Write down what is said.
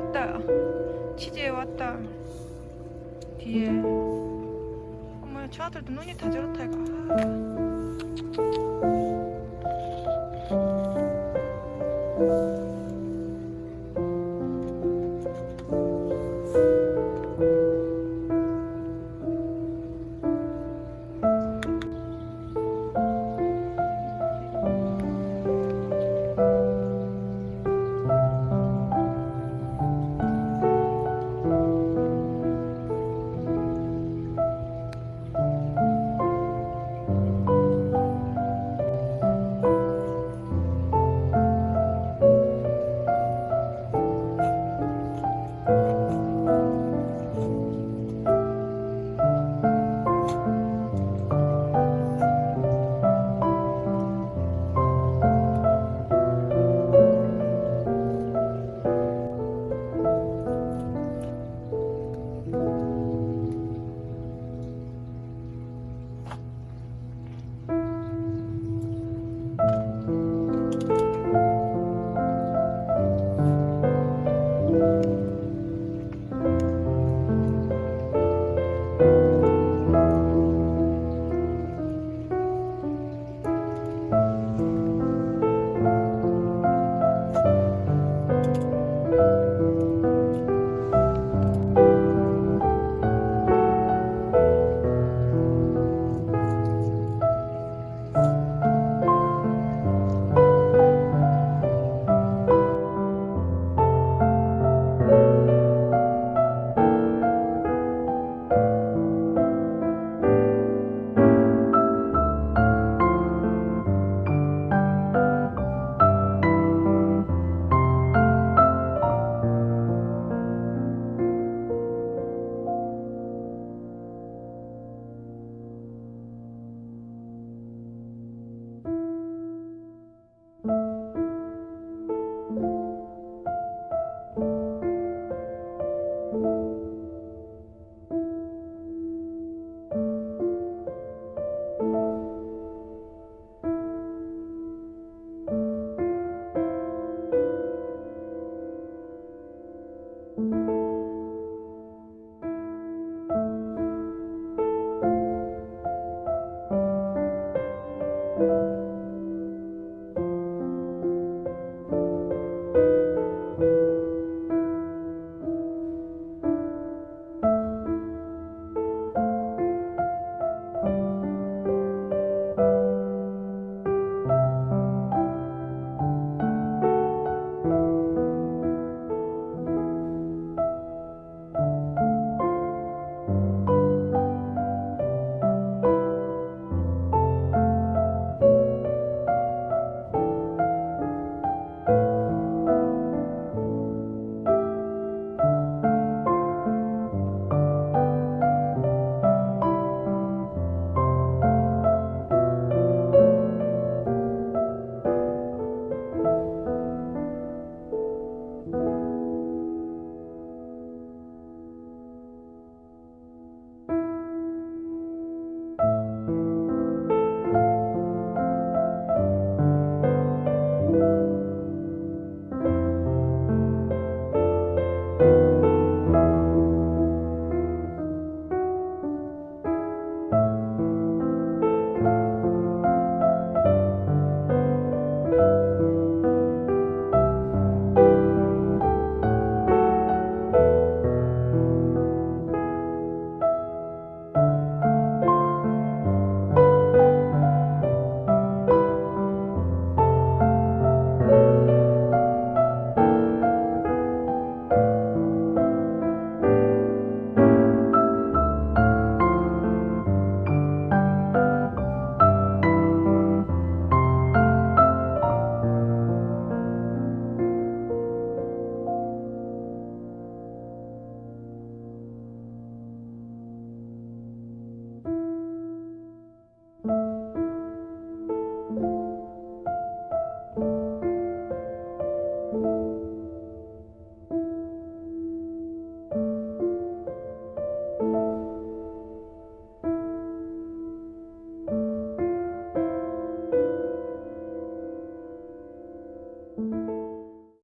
왔다. 치즈에 왔다. 뒤에. 어머, 저 아들도 눈이 다 저렇다, 이거.